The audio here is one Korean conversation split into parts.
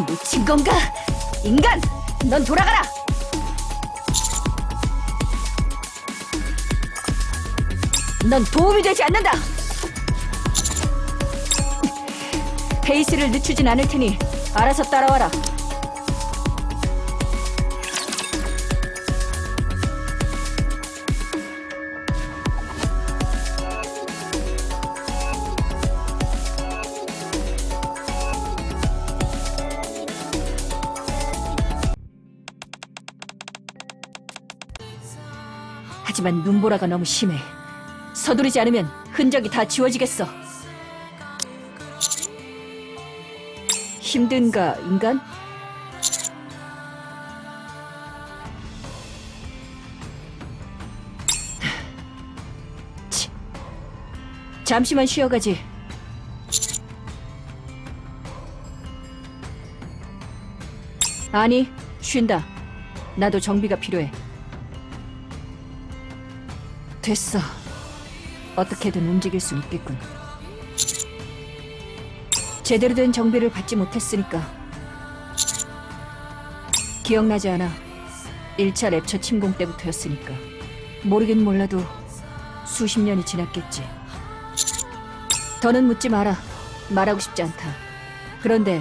미친 건가? 인간! 넌 돌아가라! 넌 도움이 되지 않는다! 페이스를 늦추진 않을 테니 알아서 따라와라. 하지만 눈보라가 너무 심해. 서두르지 않으면 흔적이 다 지워지겠어. 힘든가, 인간? 치. 잠시만 쉬어가지. 아니, 쉰다. 나도 정비가 필요해. 됐어. 어떻게든 움직일 수 있겠군. 제대로 된 정비를 받지 못했으니까. 기억나지 않아. 1차 랩처 침공 때부터였으니까. 모르긴 몰라도 수십 년이 지났겠지. 더는 묻지 마라. 말하고 싶지 않다. 그런데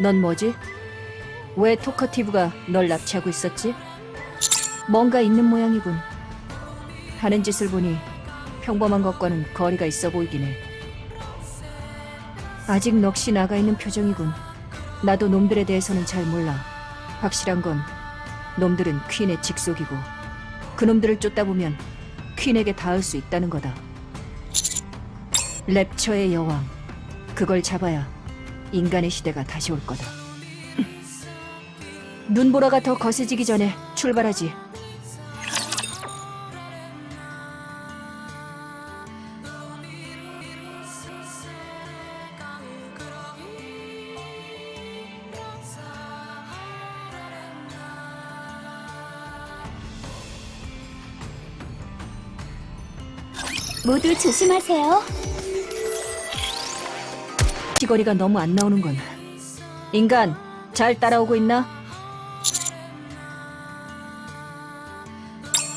넌 뭐지? 왜 토커티브가 널 납치하고 있었지? 뭔가 있는 모양이군. 하는 짓을 보니 평범한 것과는 거리가 있어 보이긴 해. 아직 넋이 나가 있는 표정이군. 나도 놈들에 대해서는 잘 몰라. 확실한 건 놈들은 퀸의 직속이고 그놈들을 쫓다 보면 퀸에게 닿을 수 있다는 거다. 랩처의 여왕. 그걸 잡아야 인간의 시대가 다시 올 거다. 눈보라가 더 거세지기 전에 출발하지. 모두 조심하세요. 시거리가 너무 안 나오는 건 인간 잘 따라오고 있나?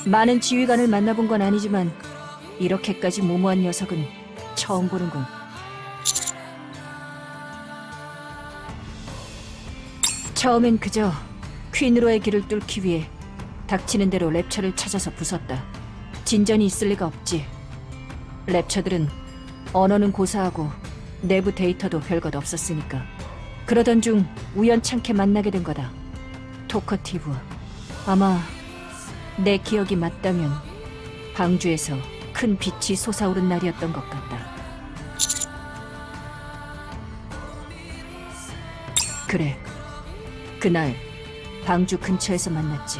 많은 지휘관을 만나본 건 아니지만 이렇게까지 무모한 녀석은 처음 보는군. 처음엔 그저 퀸으로의 길을 뚫기 위해 닥치는 대로 랩처를 찾아서 부쉈다. 진전이 있을 리가 없지. 랩처들은 언어는 고사하고 내부 데이터도 별것 없었으니까. 그러던 중 우연찮게 만나게 된 거다. 토커티브. 아마 내 기억이 맞다면 방주에서 큰 빛이 솟아오른 날이었던 것 같다. 그래. 그날 방주 근처에서 만났지.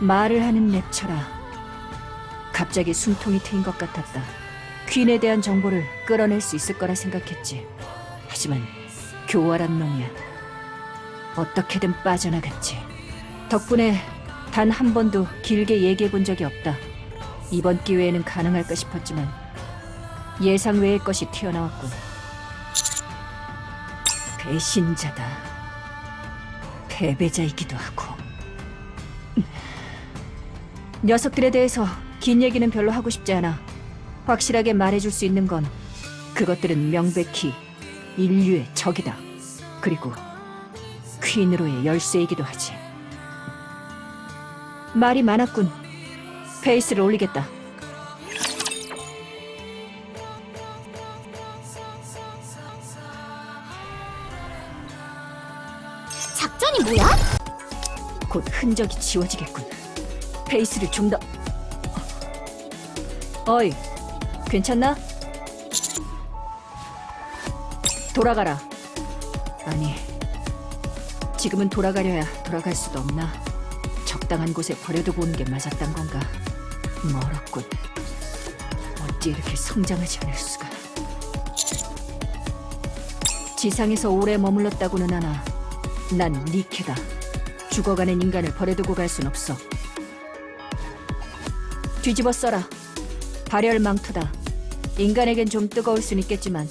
말을 하는 랩처라. 갑자기 숨통이 트인 것 같았다. 퀸에 대한 정보를 끌어낼 수 있을 거라 생각했지. 하지만 교활한 놈이야. 어떻게든 빠져나갔지. 덕분에 단 한 번도 길게 얘기해 본 적이 없다. 이번 기회에는 가능할까 싶었지만 예상 외의 것이 튀어나왔군. 배신자다. 패배자이기도 하고. 녀석들에 대해서 긴 얘기는 별로 하고 싶지 않아. 확실하게 말해줄 수 있는 건 그것들은 명백히 인류의 적이다. 그리고 퀸으로의 열쇠이기도 하지. 말이 많았군. 페이스를 올리겠다. 작전이 뭐야? 곧 흔적이 지워지겠군. 페이스를 좀 더... 어이, 괜찮나? 돌아가라. 아니, 지금은 돌아가려야 돌아갈 수도 없나? 적당한 곳에 버려두고 오는 게 맞았단 건가? 멀었군. 어찌 이렇게 성장하지 않을 수가. 지상에서 오래 머물렀다고는 하나 난 니케다. 죽어가는 인간을 버려두고 갈 순 없어. 뒤집어 써라. 발열 망토다. 인간에겐 좀 뜨거울 순 있겠지만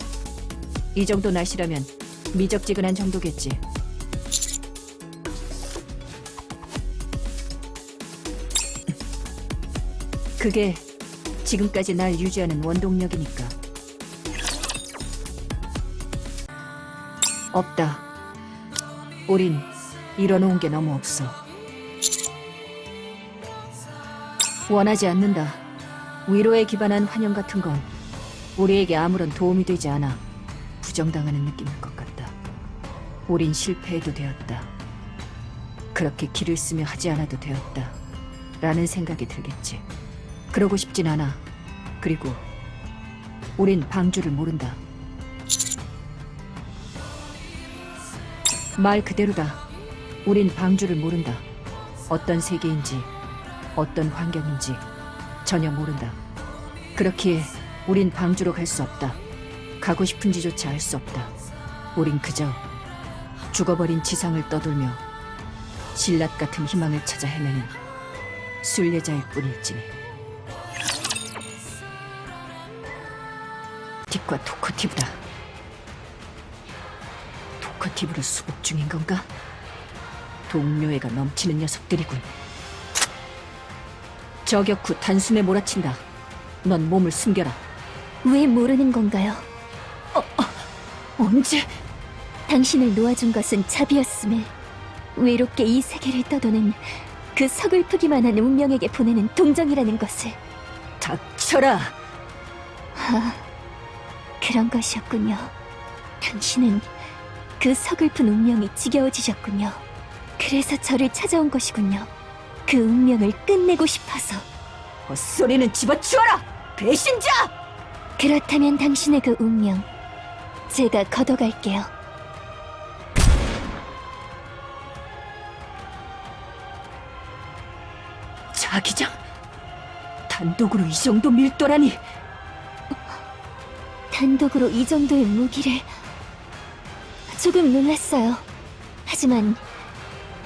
이 정도 날씨라면 미적지근한 정도겠지. 그게 지금까지 날 유지하는 원동력이니까. 없다. 우린 잃어놓은 게 너무 없어. 원하지 않는다. 위로에 기반한 환영 같은 건 우리에게 아무런 도움이 되지 않아 부정당하는 느낌일 것 같다. 우린 실패해도 되었다. 그렇게 길을 쓰며 하지 않아도 되었다. 라는 생각이 들겠지. 그러고 싶진 않아. 그리고 우린 방주를 모른다. 말 그대로다. 우린 방주를 모른다. 어떤 세계인지, 어떤 환경인지 전혀 모른다. 그렇기에 우린 방주로 갈 수 없다. 가고 싶은지조차 알 수 없다. 우린 그저 죽어버린 지상을 떠돌며 신랏 같은 희망을 찾아 헤매는 순례자일 뿐일지니. 딥과 토커티브다. 토커티브를 수복 중인 건가? 동료애가 넘치는 녀석들이군. 저격 후 단숨에 몰아친다. 넌 몸을 숨겨라. 왜 모르는 건가요? 언제? 당신을 놓아준 것은 자비였음을 외롭게 이 세계를 떠도는 그 서글프기만 한 운명에게 보내는 동정이라는 것을 닥쳐라. 아, 그런 것이었군요. 당신은 그 서글픈 운명이 지겨워지셨군요. 그래서 저를 찾아온 것이군요. 그 운명을 끝내고 싶어서. 헛소리는 집어치워라. 배신자! 그렇다면 당신의 그 운명, 제가 걷어갈게요. 자기장? 단독으로 이 정도 밀도라니. 단독으로 이 정도의 무기를 조금 놀랐어요. 하지만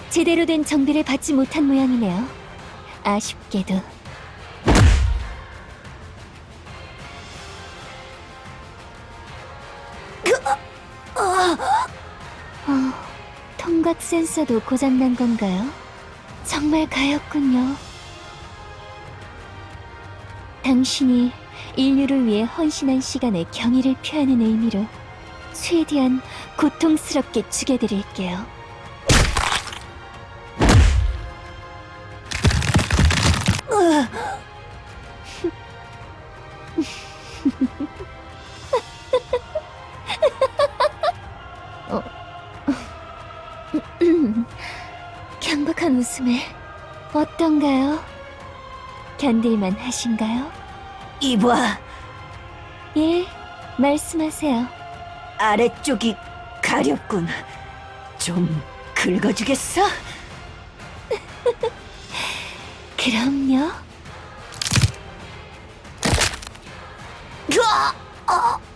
제대로 된 정비를 받지 못한 모양이네요. 아쉽게도 센서도 고장난 건가요? 정말 가였군요. 당신이 인류를 위해 헌신한 시간에 경의를 표하는 의미로 최대한 고통스럽게 죽여드릴게요. 어떤가요? 견딜만 하신가요? 이봐, 예, 말씀하세요. 아래쪽이 가렵군. 좀 긁어주겠어? 그럼요. 음,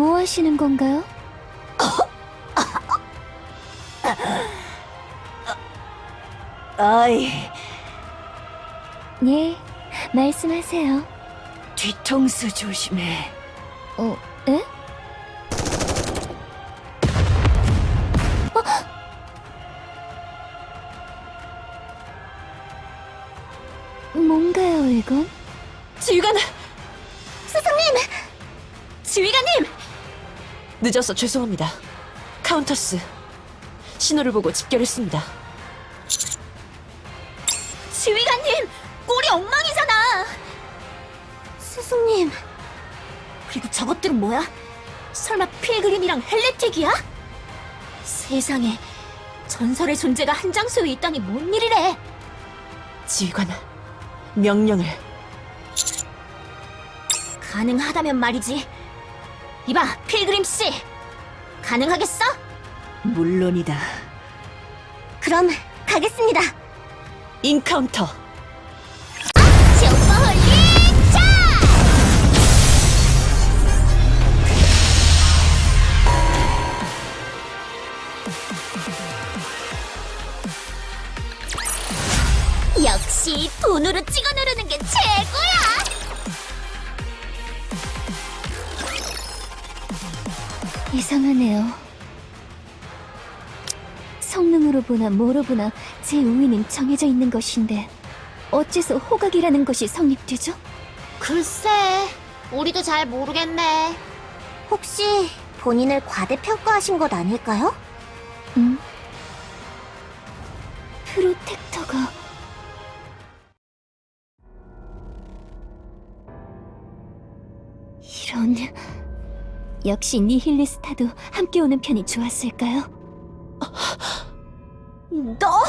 뭐 하시는 건가요? 아이, 예, 말씀하세요. 뒤통수 조심해. 어, 에? 어? 뭔가요, 이건? 지휘관 늦어서 죄송합니다. 카운터스 신호를 보고 집결했습니다. 지휘관님! 꼴이 엉망이잖아! 스승님! 그리고 저것들은 뭐야? 설마 필그림이랑 헬레틱이야? 세상에 전설의 존재가 한 장소에 있다니 뭔 일이래! 지휘관 명령을 가능하다면 말이지. 이봐, 필그림 씨! 가능하겠어? 물론이다. 그럼 가겠습니다. 인카운터. 아, 역시 돈으로 찍어 누르는 게 최고야! 이상하네요. 성능으로 보나 뭐로 보나 제 우위는 정해져 있는 것인데 어째서 호각이라는 것이 성립되죠? 글쎄, 우리도 잘 모르겠네. 혹시 본인을 과대평가하신 것 아닐까요? 음? 프로텍터가 역시 니힐리스타도 함께 오는 편이 좋았을까요? 너?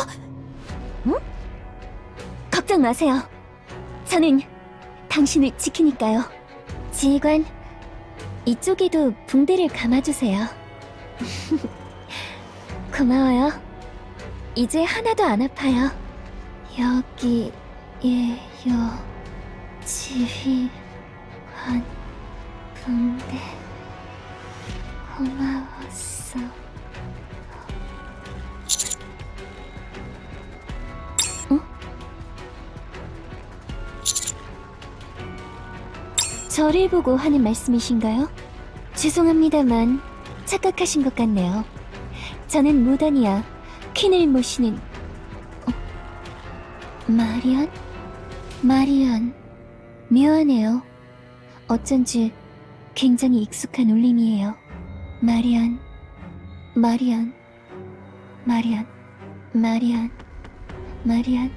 응? 걱정 마세요. 저는 당신을 지키니까요. 지휘관, 이쪽에도 붕대를 감아주세요. 고마워요. 이제 하나도 안 아파요. 여기에요. 지휘관 붕대 고마웠어. 어? 저를 보고 하는 말씀이신가요? 죄송합니다만 착각하신 것 같네요. 저는 무단이야 퀸을 모시는 어? 마리안? 마리안 묘하네요. 어쩐지 굉장히 익숙한 울림이에요. 마리안, 마리안, 마리안, 마리안, 마리안,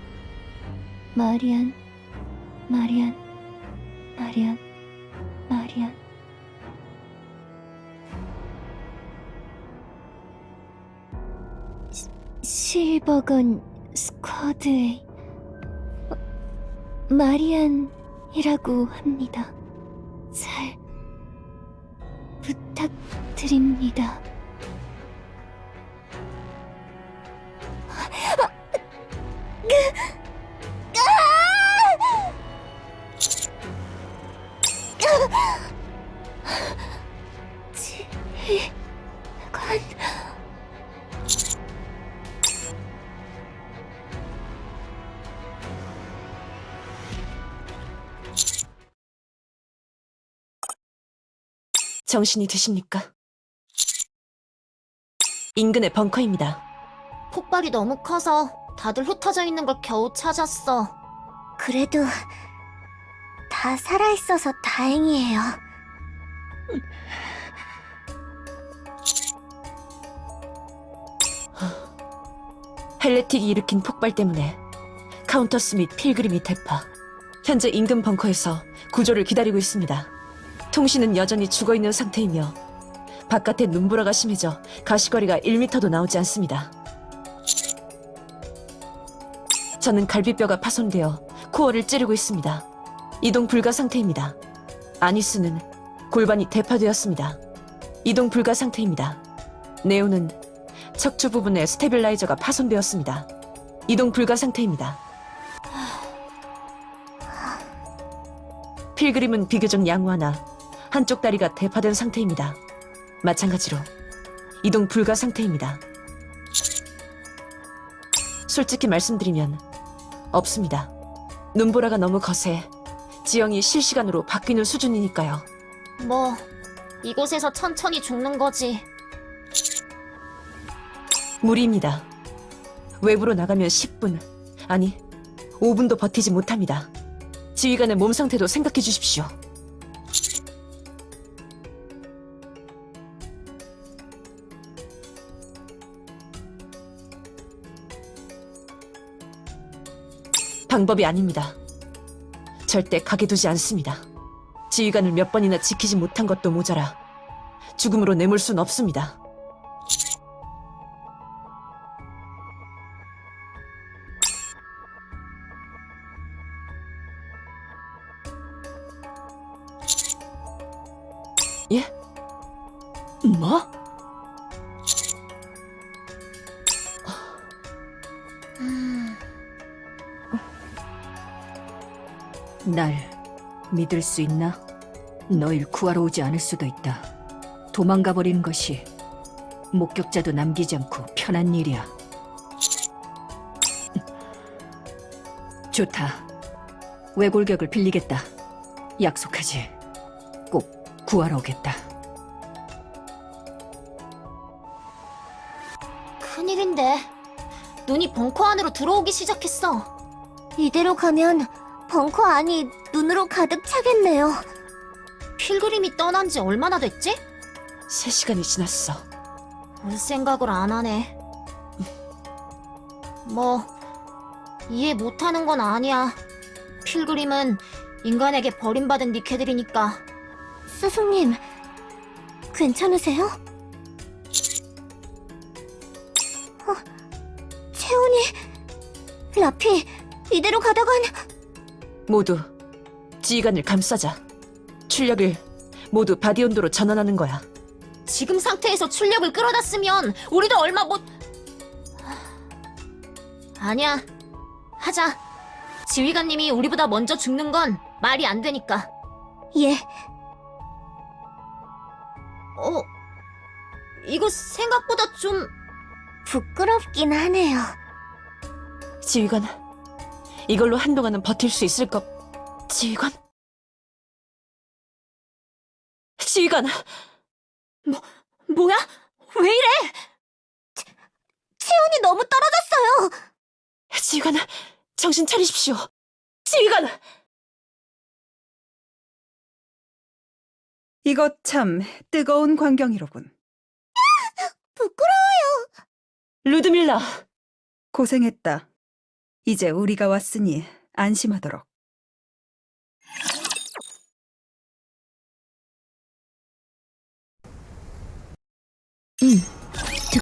마리안, 마리안, 마리안, 마리안. 시- 실버건 스쿼드의 어, 마리안이라고 합니다. 잘 부탁드립니다. 정신이 드십니까? 인근의 벙커입니다. 폭발이 너무 커서 다들 흩어져 있는 걸 겨우 찾았어. 그래도 다 살아있어서 다행이에요. 헬레틱이 일으킨 폭발 때문에 카운터스 및 필그림이 대파. 현재 인근 벙커에서 구조를 기다리고 있습니다. 통신은 여전히 죽어있는 상태이며 바깥에 눈보라가 심해져 가시거리가 1m도 나오지 않습니다. 저는 갈비뼈가 파손되어 코어를 찌르고 있습니다. 이동 불가 상태입니다. 아니스는 골반이 대파되었습니다. 이동 불가 상태입니다. 네오는 척추 부분에 stabilizer가 파손되었습니다. 이동 불가 상태입니다. 필그림은 비교적 양호하나 한쪽 다리가 대파된 상태입니다. 마찬가지로 이동 불가 상태입니다. 솔직히 말씀드리면 없습니다. 눈보라가 너무 거세 지형이 실시간으로 바뀌는 수준이니까요. 뭐, 이곳에서 천천히 죽는 거지. 무리입니다. 외부로 나가면 10분, 아니, 5분도 버티지 못합니다. 지휘관의 몸 상태도 생각해 주십시오. 방법이 아닙니다. 절대 가게 두지 않습니다. 지휘관을 몇 번이나 지키지 못한 것도 모자라 죽음으로 내몰 순 없습니다. 날 믿을 수 있나? 너일 구하러 오지 않을 수도 있다. 도망가 버리는 것이 목격자도 남기지 않고 편한 일이야. 좋다. 외골격을 빌리겠다. 약속하지. 꼭 구하러 오겠다. 큰일인데. 눈이 벙커 안으로 들어오기 시작했어. 이대로 가면 벙커 안이 눈으로 가득 차겠네요. 필그림이 떠난 지 얼마나 됐지? 세 시간이 지났어. 올 생각을 안 하네. 뭐, 이해 못하는 건 아니야. 필그림은 인간에게 버림받은 니케들이니까. 스승님, 괜찮으세요? 어, 체온이, 라피, 이대로 가다간 모두 지휘관을 감싸자. 출력을 모두 body 온도로 전환하는 거야. 지금 상태에서 출력을 끌어다 쓰면 우리도 얼마 못... 아니야. 하자. 지휘관님이 우리보다 먼저 죽는 건 말이 안 되니까. 예, 어, 이거 생각보다 좀... 부끄럽긴 하네요. 지휘관, 이걸로 한동안은 버틸 수 있을 것. 지휘관? 지휘관! 뭐야? 왜 이래? 채원이 너무 떨어졌어요. 지휘관, 정신 차리십시오. 지휘관! 이것 참 뜨거운 광경이로군. 부끄러워요. 루드밀라! 고생했다. 이제 우리가 왔으니 안심하도록. 응,